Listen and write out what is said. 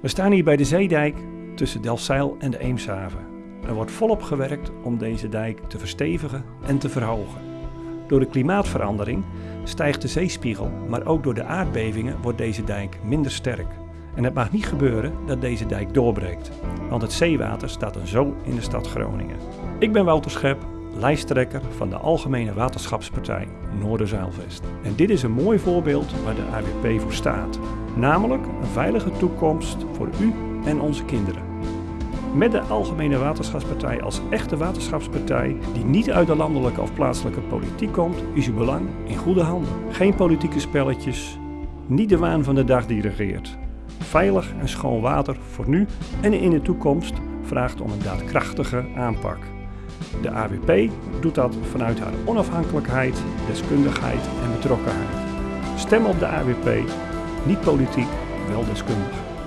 We staan hier bij de zeedijk tussen Delfzijl en de Eemshaven. Er wordt volop gewerkt om deze dijk te verstevigen en te verhogen. Door de klimaatverandering stijgt de zeespiegel, maar ook door de aardbevingen wordt deze dijk minder sterk. En het mag niet gebeuren dat deze dijk doorbreekt, want het zeewater staat dan zo in de stad Groningen. Ik ben Wouter Schep, lijsttrekker van de Algemene Waterschapspartij Noorderzeilvest. En dit is een mooi voorbeeld waar de AWP voor staat, namelijk een veilige toekomst voor u en onze kinderen. Met de Algemene Waterschapspartij als echte waterschapspartij die niet uit de landelijke of plaatselijke politiek komt, is uw belang in goede handen. Geen politieke spelletjes, niet de waan van de dag die regeert. Veilig en schoon water voor nu en in de toekomst vraagt om een daadkrachtige aanpak. De AWP doet dat vanuit haar onafhankelijkheid, deskundigheid en betrokkenheid. Stem op de AWP, niet politiek, wel deskundig.